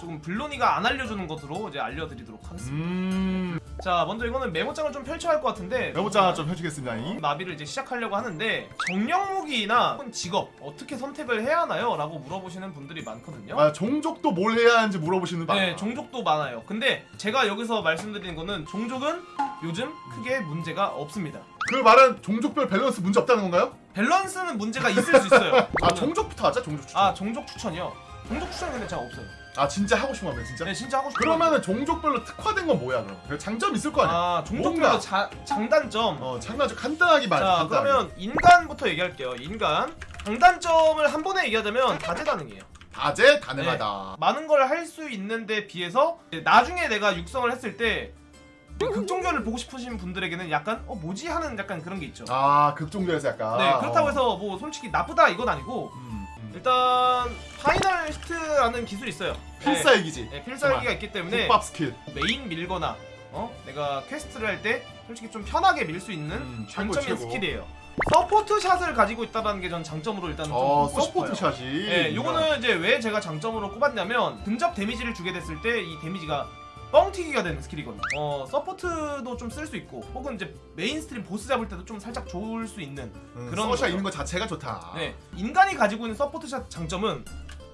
조금 블로니가 안 알려주는 것으로 이제 알려드리도록 하겠습니다. 음 자 먼저 이거는 메모장을 좀 펼쳐야 할 것 같은데 메모장 좀 해주겠습니다 이. 나비를 이제 시작하려고 하는데 정령 무기나 혹은 직업 어떻게 선택을 해야 하나요? 라고 물어보시는 분들이 많거든요. 아 종족도 뭘 해야 하는지 물어보시는 분 네, 종족도 많아요. 근데 제가 여기서 말씀드리는 거는 종족은 요즘 크게 문제가 없습니다. 그 말은 종족별 밸런스 문제 없다는 건가요? 밸런스는 문제가 있을 수 있어요. 아 종족부터 하자 종족 추천 아 종족 추천이요. 종족 추천은 근데 제가 없어요. 아 진짜 하고 싶은 거면 진짜? 네, 진짜 하고 싶어요. 그러면은 종족별로 특화된 건 뭐야 그럼? 그 장점 있을 거 아니야? 아 종족별로. 자, 장단점. 어좀 간단하게 말해 자 간단하게. 그러면 인간부터 얘기할게요. 인간 장단점을 한 번에 얘기하자면 다재다능해요. 다재 가능하다 많은 걸 할 수 있는데 비해서 나중에 내가 육성을 했을 때 극종결을 보고 싶으신 분들에게는 약간 어 뭐지 하는 약간 그런 게 있죠. 아 극종별에서 약간 네 그렇다고 어. 해서 뭐 솔직히 나쁘다 이건 아니고 음, 음. 일단 final hit라는 기술이 있어요. 필살기지 네, 네, 필살기가 있기 때문에 국밥 스킬 메인 밀거나 어 내가 퀘스트를 할 때 솔직히 좀 편하게 밀 수 있는 음, 최고, 장점인 최고. 스킬이에요. support shot을 가지고 있다는 게 전 장점으로 일단 좀어 꼽고 support 싶어요. shot이 네, 요거는 이제 왜 제가 장점으로 꼽았냐면 근접 데미지를 주게 됐을 때 이 데미지가 뻥튀기가 되는 스킬이거든요. 어, support도 좀 쓸 수 있고 혹은 이제 mainstream 보스 잡을 때도 좀 살짝 좋을 수 있는 음, 그런 서샷 거죠. 있는 것 자체가 좋다 네, 인간이 가지고 있는 support shot 장점은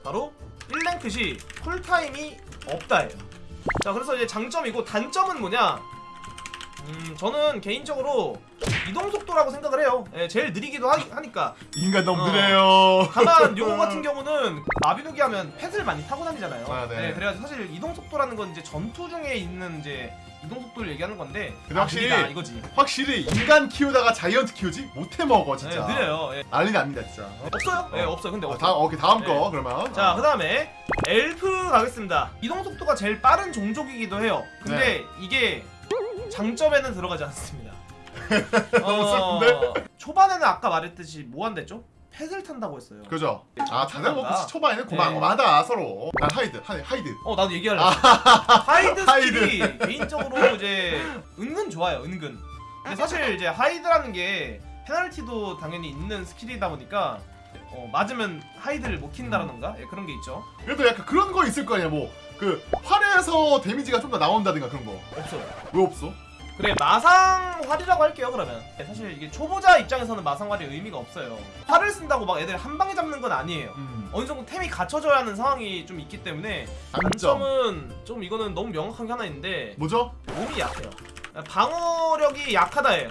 바로 1랭크시 쿨타임이 없다예요. 자, 그래서 이제 장점이고 단점은 뭐냐? 음, 저는 개인적으로 이동 속도라고 생각을 해요. 예, 제일 느리기도 하, 하니까. 인간 너무 어. 느려요 다만 요거 같은 경우는 마비노기 하면 펫을 많이 타고 다니잖아요. 아, 네. 그래가지고 사실 이동 속도라는 건 이제 전투 중에 있는 이제 이동 속도를 얘기하는 건데 근데 확실히 아, 느리다 이거지. 확실히 인간 키우다가 자이언트 키우지 못해 먹어 네, 진짜 느려요. 예. 난리 납니다 진짜 어. 없어요? 네, 없어요. 근데 어, 없어요. 다음 오케이 다음 네. 거 그러면 자, 어. 그 다음에 엘프 가겠습니다. 이동 속도가 제일 빠른 종족이기도 해요. 근데 이게 장점에는 들어가지 않습니다. 너무 슬픈데? 초반에는 아까 말했듯이 뭐 한댔죠? 펫을 탄다고 했어요. 그죠 아 다들 뭐 장난다. 초반에는 네. 고만고만하다 서로 난 hide hi-, hide 어 나도 얘기할래. hide hide. 스킬이 개인적으로 이제 은근 좋아요. 은근. 근데 사실 이제 hide라는 게 페널티도 당연히 있는 스킬이다 보니까 어, 맞으면 하이드를 못 킨다라던가 예, 그런 게 있죠. 그래도 약간 그런 거 있을 거 아니야 뭐그 활에서 데미지가 좀 더 나온다든가 그런 거왜 없어요. 없어? 그래 마상활이라고 할게요 그러면. 네, 사실 이게 초보자 입장에서는 마상활이 의미가 없어요. 활을 쓴다고 막 애들 한 방에 잡는 건 아니에요. 음. 어느 정도 템이 갖춰져야 하는 상황이 좀 있기 때문에 단점 단점은 좀 이거는 너무 명확한 게 하나 있는데 뭐죠? 몸이 약해요. 방어력이 약하다예요.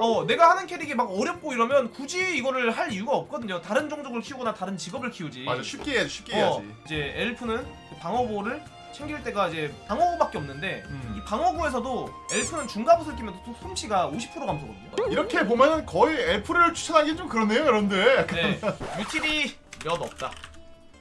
어 내가 하는 캐릭이 막 어렵고 이러면 굳이 이거를 할 이유가 없거든요. 다른 종족을 키우거나 다른 직업을 키우지. 맞아 쉽게 해야지 쉽게 어, 해야지. 이제 엘프는 방어구를 챙길 때가 이제 방어구밖에 없는데 음. 이 방어구에서도 엘프는 중갑옷을 끼면 또 솜씨가 50% 감소거든요. 이렇게 보면은 거의 엘프를 추천하기 좀 그렇네요 여러분들 네, 유틸이 몇 없다.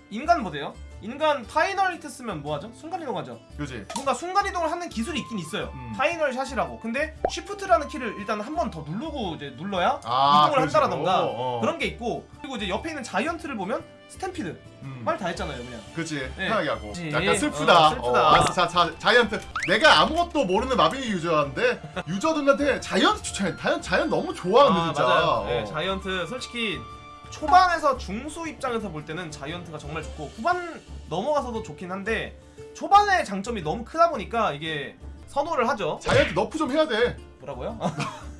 인간 보세요. 인간 final hit 쓰면 뭐하죠? 순간이동하죠. 그지 뭔가 순간이동을 하는 기술이 있긴 있어요. 음. final shot이라고. 근데 shift라는 키를 일단 한 번 더 누르고 이제 눌러야 아, 이동을 식으로. 한다라던가 어. 그런 게 있고 그리고 이제 옆에 있는 자이언트를 보면 스탬피드 음. 말 다 했잖아요 그냥. 그치 네. 편하게 하고 그치. 약간 슬프다 어, 슬프다. 알았어 자, 자, 자이언트 내가 아무것도 모르는 마린이 유저인데 유저들한테 자이언트 추천해 자이언트, 자이언트 너무 좋아하는데 아, 진짜 맞아요. 네, 어. 자이언트 솔직히 초반에서 중수 입장에서 볼 때는 자이언트가 정말 좋고 후반 넘어가서도 좋긴 한데 초반의 장점이 너무 크다 보니까 이게 선호를 하죠. 자이언트 너프 좀 해야 돼 뭐라고요?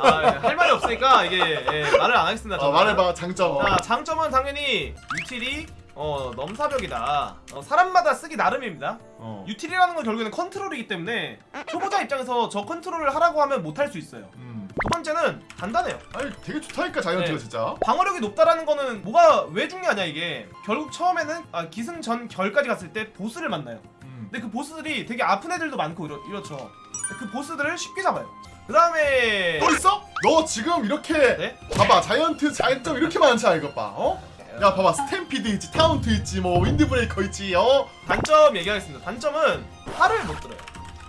아, 예, 할 말이 없으니까 이게 예, 말을 안 하겠습니다. 어. 말해봐 장점 어. 자, 장점은 당연히 유틸이 어, 넘사벽이다. 어, 사람마다 쓰기 나름입니다. 어. 유틸이라는 건 결국에는 컨트롤이기 때문에 초보자 입장에서 저 컨트롤을 하라고 하면 못할 수 있어요. 음. 두 번째는 간단해요. 아니 되게 좋다니까 자이언트가 네. 진짜 방어력이 높다라는 거는 뭐가 왜 중요하냐 이게 결국 처음에는 아, 기승전 결까지 갔을 때 보스를 만나요 음. 근데 그 보스들이 되게 아픈 애들도 많고 이렇, 이렇죠 그 보스들을 쉽게 잡아요 그 다음에 또 있어? 너 지금 이렇게 네? 봐봐 자이언트 장점 이렇게 많잖아 이것 봐 어? 야 봐봐 스탬피드 있지 타운트 있지 뭐 윈드브레이커 있지 어? 단점 얘기하겠습니다 단점은 팔을 못 들어요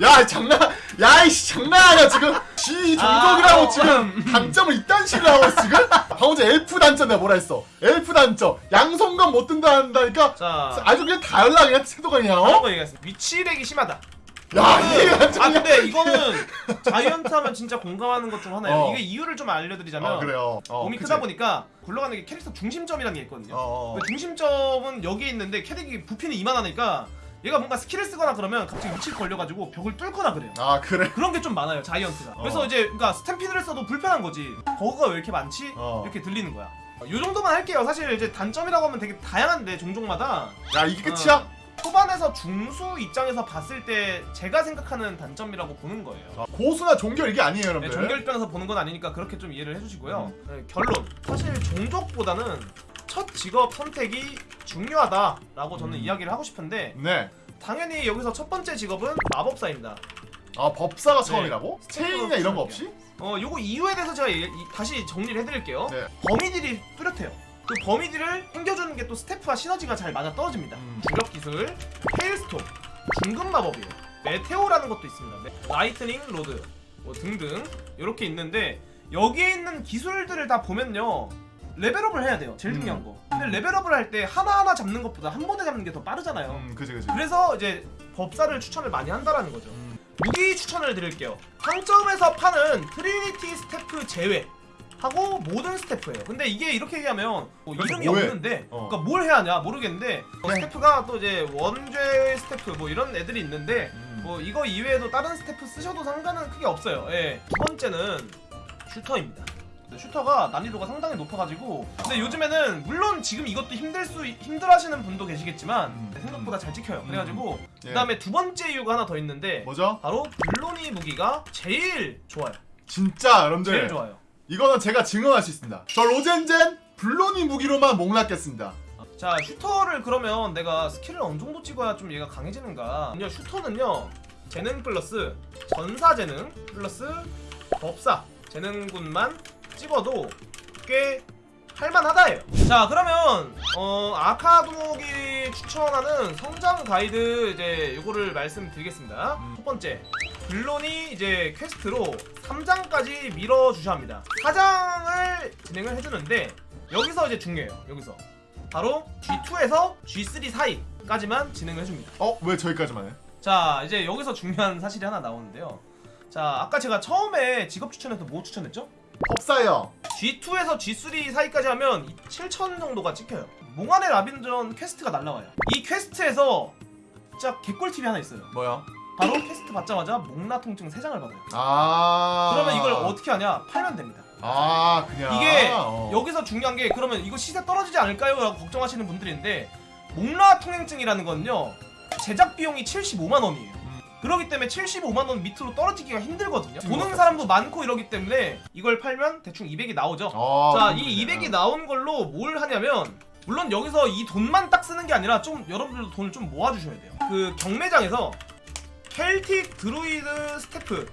야 장난 야이씨 장난 아니야 지금? 지 종족이라고 아, 어, 지금 음. 단점을 이딴 식으로 하고 있어, 지금? 방금 엘프 단점 내가 뭐라 했어? 엘프 단점. 양손검 못 든다 한다니까? 자. 아주 그냥 달라 그냥 태도가 그냥 다른 어? 거 얘기하겠습니다. 위치렉이 심하다. 야 이게 아 근데 이거는 자이언트 하면 진짜 공감하는 것 중 하나예요. 어. 이게 이유를 좀 알려드리자면 어 그래요. 어, 몸이 그치? 크다 보니까 굴러가는 게 캐릭터 중심점이라는 게 있거든요. 어, 어. 그 중심점은 여기 있는데 캐릭이 부피는 이만하니까 얘가 뭔가 스킬을 쓰거나 그러면 갑자기 위치를 걸려가지고 벽을 뚫거나 그래요. 아 그래? 그런 게 좀 많아요 자이언트가. 그래서 어. 이제 그러니까 스탬피드를 써도 불편한 거지. 버그가 왜 이렇게 많지? 어. 이렇게 들리는 거야. 요 정도만 할게요. 사실 이제 단점이라고 하면 되게 다양한데 종족마다 야 이게 끝이야? 어, 초반에서 중수 입장에서 봤을 때 제가 생각하는 단점이라고 보는 거예요. 자, 고수나 종결 이게 아니에요 네, 여러분들 종결 입장에서 보는 건 아니니까 그렇게 좀 이해를 해주시고요. 음. 네, 결론 사실 종족보다는 첫 직업 선택이 중요하다라고 저는 음. 이야기를 하고 싶은데 네. 당연히 여기서 첫 번째 직업은 마법사입니다. 아 법사가 네. 처음이라고? 체인이나 이런 거 없이? 어 요거 이유에 대해서 제가 이- 이- 다시 정리를 해드릴게요. 네. 범위들이 뚜렷해요. 그 범위들을 챙겨주는 게 또 스태프와 시너지가 잘 맞아 떨어집니다. 음. 주력 기술, 헤일스톰, 중급 마법이에요. 메테오라는 것도 있습니다. 메- 라이트닝 로드 뭐 등등 이렇게 있는데 여기에 있는 기술들을 다 보면요. 레벨업을 해야 돼요. 제일 중요한 음. 거. 근데 레벨업을 할 때 하나하나 잡는 것보다 한 번에 잡는 게 더 빠르잖아요. 음 그지 그지 그래서 이제 법사를 추천을 많이 한다라는 거죠. 음. 무기 추천을 드릴게요. 상점에서 파는 트리니티 스태프 제외 하고 모든 스태프예요. 근데 이게 이렇게 얘기하면 뭐 그래서 이름이 뭐해? 없는데 어. 그러니까 뭘 해야 하냐 모르겠는데 뭐 그냥- 스태프가 또 이제 원죄 스태프 뭐 이런 애들이 있는데 음. 뭐 이거 이외에도 다른 스태프 쓰셔도 상관은 크게 없어요. 예. 두 번째는 슈터입니다. 근데 슈터가 난이도가 상당히 높아가지고 근데 요즘에는 물론 지금 이것도 힘들 수 힘들어하시는 분도 계시겠지만 음. 생각보다 잘 찍혀요. 그래가지고 예. 그다음에 두 번째 이유가 하나 더 있는데 뭐죠? 바로 블로니 무기가 제일 좋아요. 진짜 여러분들 제일 좋아요. 이거는 제가 증언할 수 있습니다 저 로젠젠 블로니 무기로만 먹나겠습니다 자 슈터를 그러면 내가 스킬을 어느 정도 찍어야 좀 얘가 강해지는가? 그냥 슈터는요 재능 플러스 전사 재능 플러스 법사 재능군만 찍어도 꽤 할만하다예요. 자 그러면 어 아카도목이 추천하는 성장 가이드 이제 요거를 말씀드리겠습니다. 음. 첫 번째 블로니 이제 퀘스트로 3장까지 밀어 주셔야 합니다. 4장을 진행을 해주는데 여기서 이제 중요해요. 여기서 바로 G2에서 G3 사이까지만 진행을 해줍니다. 어? 왜 저기까지만 해? 자 이제 여기서 중요한 사실이 하나 나오는데요. 자 아까 제가 처음에 직업 추천해서 뭐 추천했죠? 법사요 G2에서 G3 사이까지 하면 7천 정도가 찍혀요. 몽환의 라빈전 퀘스트가 날라와요. 이 퀘스트에서 진짜 개꿀팁이 하나 있어요. 뭐야? 바로 퀘스트 받자마자 몽라 통행증 3장을 받아요. 아 그러면 이걸 어떻게 하냐? 팔면 됩니다. 아 그냥 이게 어. 여기서 중요한 게 그러면 이거 시세 떨어지지 않을까요? 라고 걱정하시는 분들인데 몽라 통행증이라는 건요 제작 비용이 75만 원이에요. 음. 그렇기 때문에 75만 원 밑으로 떨어지기가 힘들거든요. 힘든 보는 것 사람도 많고 이러기 때문에 이걸 팔면 대충 200이 나오죠. 아, 자, 그렇구나. 이 200이 나온 걸로 뭘 하냐면 물론 여기서 이 돈만 딱 쓰는 게 아니라 좀 여러분들도 돈을 좀 모아주셔야 돼요. 그 경매장에서 켈틱 드루이드 스태프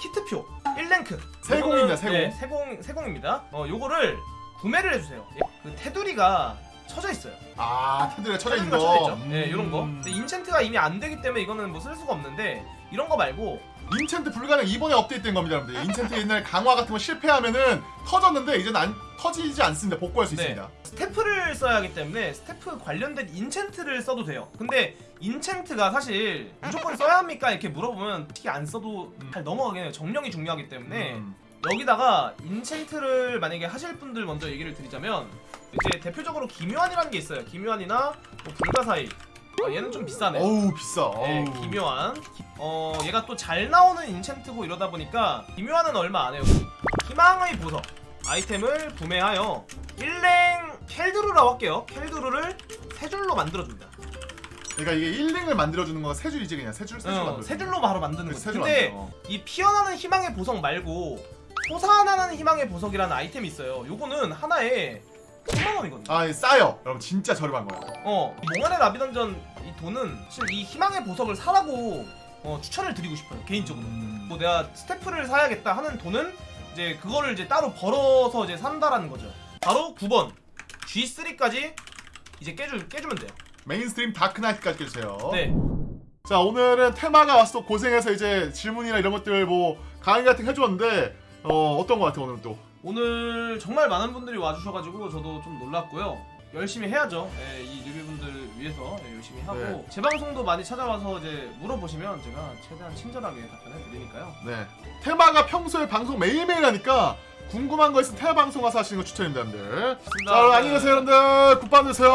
키트표 1랭크 세공입니다, 세공. 네, 세공 세공입니다. 어 요거를 구매를 해주세요. 예, 그 테두리가 쳐져 있어요. 아 테두리가 쳐져 있는 거 쳐져 있죠. 네, 이런 거. 음. 근데 인챈트가 이미 안 되기 때문에 이거는 뭐 쓸 수가 없는데 이런 거 말고 인챈트 불가능 이번에 업데이트된 겁니다 여러분들 인챈트 옛날 강화 같은 거 실패하면은 터졌는데 이제는 안 터지지 않습니다 복구할 수 네. 있습니다 스태프를 써야 하기 때문에 스태프 관련된 인챈트를 써도 돼요. 근데 인챈트가 사실 무조건 써야 합니까? 이렇게 물어보면 특히 안 써도 음. 잘 넘어가긴 해요. 정령이 중요하기 때문에 음. 여기다가 인챈트를 만약에 하실 분들 먼저 얘기를 드리자면 이제 대표적으로 기묘한이라는 게 있어요. 기묘한이나 뭐 불가사의 아, 얘는 좀 비싸네. 어우 비싸 네, 어우. 기묘한. 기- 어, 얘가 또 잘 나오는 인챈트고 이러다 보니까 기묘한은 얼마 안 해요. 희망의 보석 아이템을 구매하여 일랭 켈두루라고 할게요. 켈두루를 세 줄로 만들어줍니다. 그러니까 이게 1링을 만들어주는 거가 세 줄이지 그냥 세 줄 세줄 어, 만들어 세 줄로 바로 만드는 그래서 거지. 세줄 근데 만들어. 이 피어나는 희망의 보석 말고 솟아나는 희망의 보석이라는 아이템이 있어요. 요거는 하나에 10만 원이거든요. 아 싸요 여러분 진짜 저렴한 거야 어, 이 몽환의 라비던전 이 돈은 사실 이 희망의 보석을 사라고 어, 추천을 드리고 싶어요. 개인적으로. 음. 뭐 내가 스태프를 사야겠다 하는 돈은 이제 그거를 이제 따로 벌어서 이제 산다라는 거죠. 바로 9번 G3까지 이제 깨주, 깨주면 돼요. 메인스트림 다크나이트까지 깨주세요 네. 자 오늘은 테마가 와서 또 고생해서 이제 질문이나 이런 것들 뭐 강의 같은 거 해줬는데 어 어떤 거 같아 오늘 또 오늘 정말 많은 분들이 와주셔가지고 저도 좀 놀랐고요. 열심히 해야죠. 예, 이 뉴비분들 위해서 예, 열심히 하고 네. 제 방송도 많이 찾아와서 이제 물어보시면 제가 최대한 친절하게 답변해 드리니까요. 네. 테마가 평소에 방송 매일매일 하니까 궁금한 거 있으면 테마 방송 와서 하시는 거 추천입니다, 여러분들. 자, 여러분 안녕히 계세요, 여러분들. 굿밤 되세요.